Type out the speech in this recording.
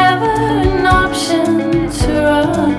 never an option to run.